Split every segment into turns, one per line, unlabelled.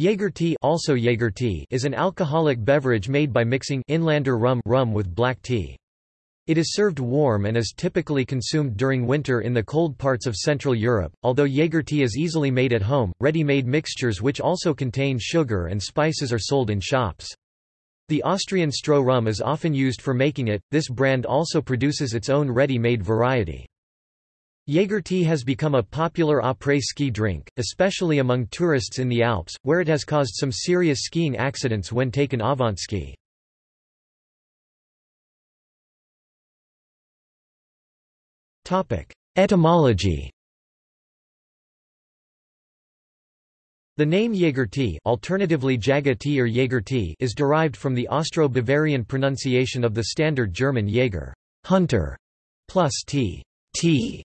Jaeger tea, also Jaeger tea is an alcoholic beverage made by mixing inlander rum, rum with black tea. It is served warm and is typically consumed during winter in the cold parts of Central Europe. Although Jaeger tea is easily made at home, ready-made mixtures which also contain sugar and spices are sold in shops. The Austrian Stroh rum is often used for making it. This brand also produces its own ready-made variety. Jaeger tea has become a popular après-ski drink, especially among tourists in the Alps, where it has caused some serious skiing accidents when taken avant-ski. Etymology The name Jaeger tea, alternatively Jaga tea or Jaeger tea is derived from the Austro-Bavarian pronunciation of the standard German Jaeger hunter", plus tea, tea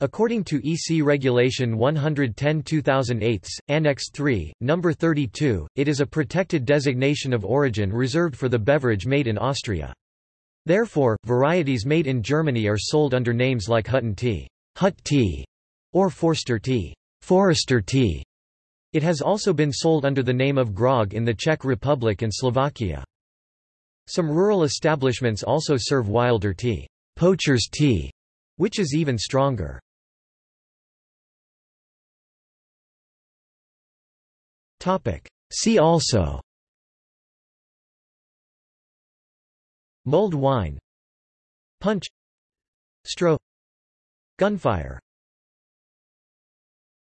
According to EC Regulation 110-2008, Annex 3, Number 32, it is a protected designation of origin reserved for the beverage made in Austria. Therefore, varieties made in Germany are sold under names like Hutton tea, Hut tea, or Forster tea, Forester tea. It has also been sold under the name of grog in the Czech Republic and Slovakia. Some rural establishments also serve wilder tea, poacher's tea, which is even stronger. See also. Mulled wine. Punch. Stroh Gunfire